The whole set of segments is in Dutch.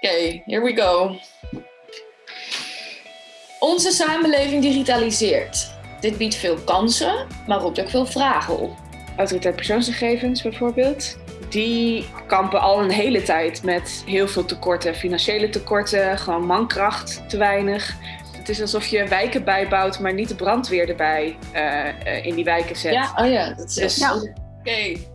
Oké, here we go. Onze samenleving digitaliseert. Dit biedt veel kansen, maar roept ook veel vragen op. Autoriteit persoonsgegevens bijvoorbeeld. Die kampen al een hele tijd met heel veel tekorten. Financiële tekorten, gewoon mankracht te weinig. Het is alsof je wijken bijbouwt, maar niet de brandweer erbij uh, uh, in die wijken zet. Ja, oh ja. Dat is dus, ja. Oké, okay.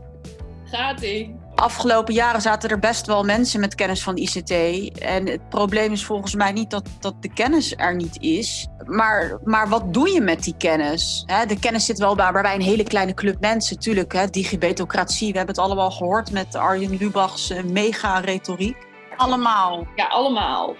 gaat-ie afgelopen jaren zaten er best wel mensen met kennis van ICT. En het probleem is volgens mij niet dat, dat de kennis er niet is. Maar, maar wat doe je met die kennis? de kennis zit wel bij, bij een hele kleine club mensen. Tuurlijk, digibetocratie. We hebben het allemaal gehoord met Arjen Lubachs eh, mega-retoriek. Allemaal. Ja, allemaal.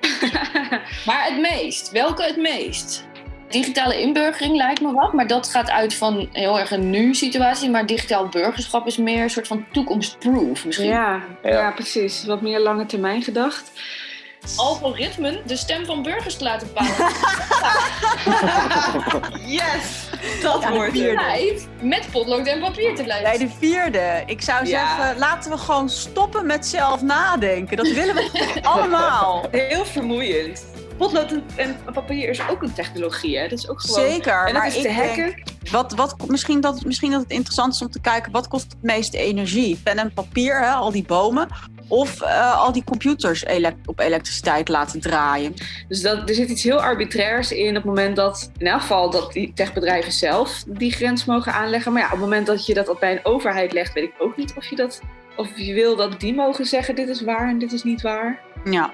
maar het meest. Welke het meest? Digitale inburgering lijkt me wat, maar dat gaat uit van heel erg een nu-situatie. Maar digitaal burgerschap is meer een soort van toekomstproof misschien. Ja, ja. ja precies. Wat meer lange termijn gedacht algoritmen de stem van burgers te laten bepalen. yes! Dat ja, wordt het. Met potlood en papier te blijven. Bij de vierde. Ik zou zeggen, laten we gewoon stoppen met zelf nadenken. Dat willen we allemaal. Heel vermoeiend potlood en papier is ook een technologie. Hè? Dat is ook gewoon. Zeker. En dat is te hacken. wat, wat, misschien, dat, misschien dat het interessant is om te kijken wat kost het meeste energie? Pen en papier, hè, al die bomen. Of uh, al die computers op elektriciteit laten draaien. Dus dat, er zit iets heel arbitrairs in op het moment dat, in elk geval, dat die techbedrijven zelf die grens mogen aanleggen. Maar ja, op het moment dat je dat bij een overheid legt, weet ik ook niet of je dat. Of je wil dat die mogen zeggen: dit is waar en dit is niet waar. Ja,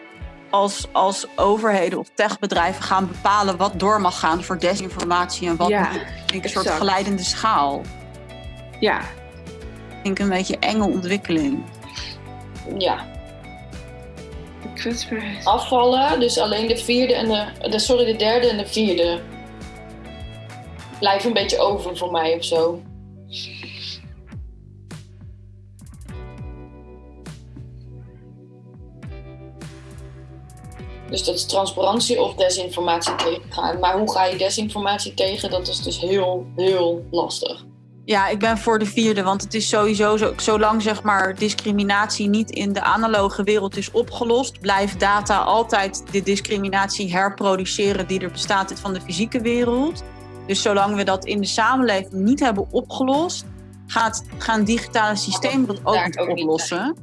als, als overheden of techbedrijven gaan bepalen wat door mag gaan voor desinformatie en wat ja, niet. Een soort geleidende schaal. Ja. Ik denk een beetje enge ontwikkeling. Ja. Afvallen, dus alleen de vierde en de, de sorry, de derde en de vierde. Blijven een beetje over voor mij of zo. Dus dat is transparantie of desinformatie tegengaan. Maar hoe ga je desinformatie tegen? Dat is dus heel, heel lastig. Ja, ik ben voor de vierde, want het is sowieso zo, zolang zeg maar discriminatie niet in de analoge wereld is opgelost, blijft data altijd de discriminatie herproduceren die er bestaat van de fysieke wereld. Dus zolang we dat in de samenleving niet hebben opgelost, gaat, gaan digitale systeem dat ook niet oplossen.